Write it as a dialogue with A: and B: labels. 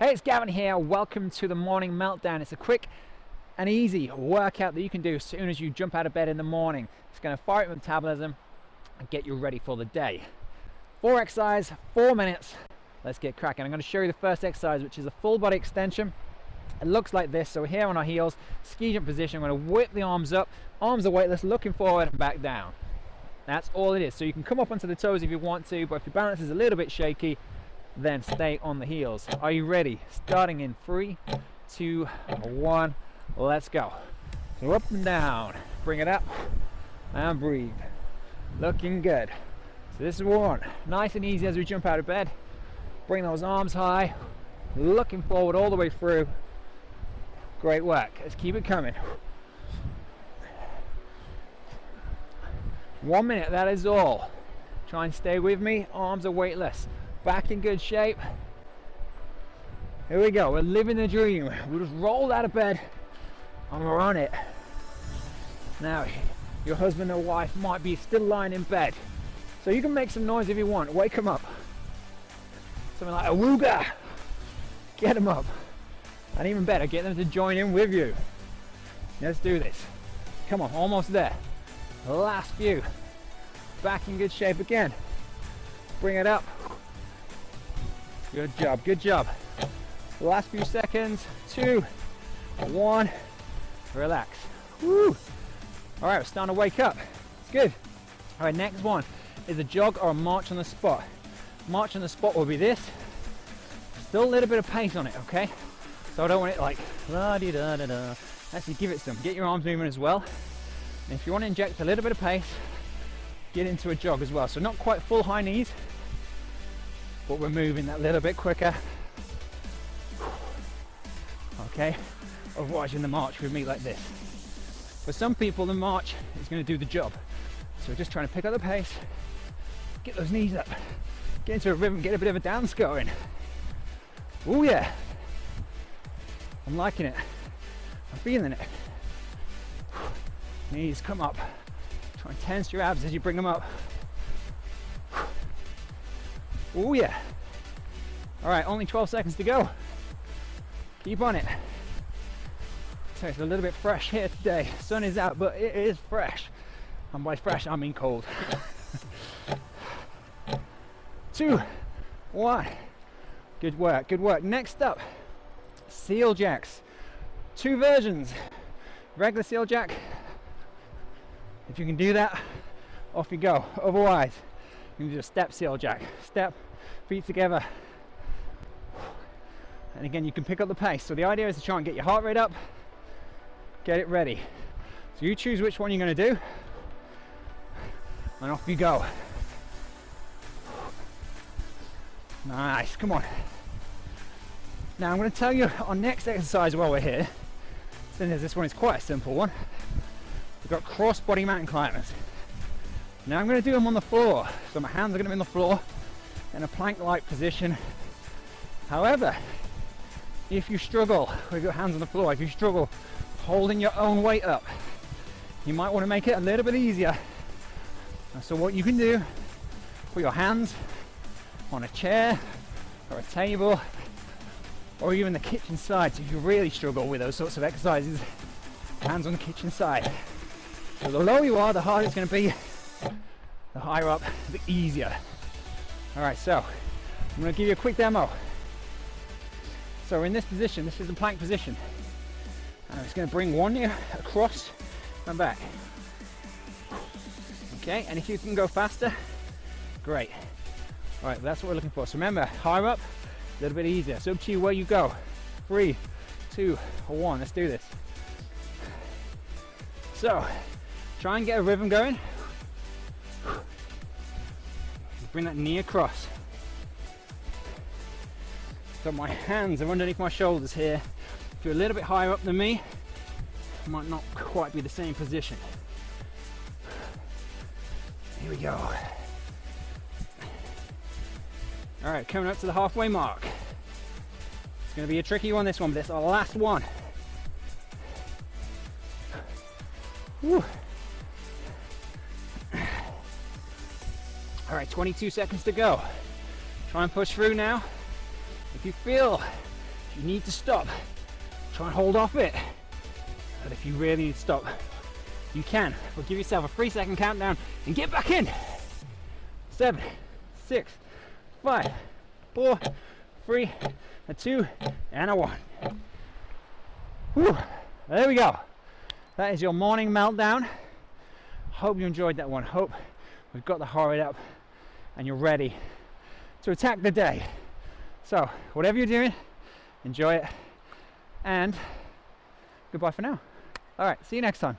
A: Hey, it's Gavin here. Welcome to the Morning Meltdown. It's a quick and easy workout that you can do as soon as you jump out of bed in the morning. It's going to fire up metabolism and get you ready for the day. Four exercise, four minutes. Let's get cracking. I'm going to show you the first exercise, which is a full body extension. It looks like this. So we're here on our heels, ski jump position. I'm going to whip the arms up. Arms are weightless, looking forward and back down. That's all it is. So you can come up onto the toes if you want to, but if your balance is a little bit shaky, then stay on the heels. Are you ready? Starting in three, two, one, let's go. So up and down, bring it up and breathe. Looking good. So this is one, nice and easy as we jump out of bed. Bring those arms high, looking forward all the way through. Great work. Let's keep it coming. One minute, that is all. Try and stay with me. Arms are weightless. Back in good shape. Here we go. We're living the dream. We just rolled out of bed and we're on it. Now, your husband or wife might be still lying in bed. So you can make some noise if you want. Wake them up. Something like a wooga. Get them up. And even better, get them to join in with you. Let's do this. Come on, almost there. Last few. Back in good shape again. Bring it up. Good job, good job. Last few seconds. Two, one. Relax. Woo. All right, we're starting to wake up. Good. All right, next one is a jog or a march on the spot. March on the spot will be this. Still a little bit of pace on it, okay? So I don't want it like la di da da da. Actually, give it some. Get your arms moving as well. And if you want to inject a little bit of pace, get into a jog as well. So not quite full high knees, but we're moving that little bit quicker. Okay, otherwise in the march with me like this. For some people, the march is going to do the job. So we're just trying to pick up the pace, get those knees up, get into a rhythm, get a bit of a dance going. Oh yeah, I'm liking it. I'm feeling it. Knees come up. Try and tense your abs as you bring them up. Oh yeah. All right, only 12 seconds to go. Keep on it. So it's a little bit fresh here today. Sun is out, but it is fresh. And by fresh, I mean cold. Two, one. Good work, good work. Next up, seal jacks. Two versions. Regular seal jack. If you can do that, off you go. Otherwise, you do a step seal jack. Step, feet together. And again, you can pick up the pace. So the idea is to try and get your heart rate up, get it ready. So you choose which one you're going to do, and off you go. Nice, come on. Now I'm going to tell you our next exercise while we're here. Since this one is quite a simple one. We've got cross body mountain climbers. Now I'm going to do them on the floor. So my hands are going to be on the floor in a plank-like position. However, if you struggle with your hands on the floor, if you struggle holding your own weight up, you might want to make it a little bit easier. So what you can do, put your hands on a chair or a table or even the kitchen side. So if you really struggle with those sorts of exercises, hands on the kitchen side. So the lower you are, the harder it's going to be. The higher up, the easier. All right, so I'm to give you a quick demo. So we're in this position, this is the plank position. And I'm just going to bring one knee across and back. Okay, and if you can go faster, great. All right, that's what we're looking for. So remember, higher up, a little bit easier. So up to you where you go. Three, two, one. Let's do this. So, try and get a rhythm going. Bring that knee across. So my hands are underneath my shoulders here. If you're a little bit higher up than me, might not quite be the same position. Here we go. All right, coming up to the halfway mark. It's gonna be a tricky one, this one, but it's our last one. Whew. All right, 22 seconds to go. Try and push through now. If you feel you need to stop, try and hold off it. But if you really need to stop, you can. But give yourself a three second countdown and get back in. Seven, six, five, four, three, a two, and a one. Whew. There we go. That is your morning meltdown. Hope you enjoyed that one. Hope we've got the heart rate up and you're ready to attack the day. So, whatever you're doing, enjoy it and goodbye for now. All right, see you next time.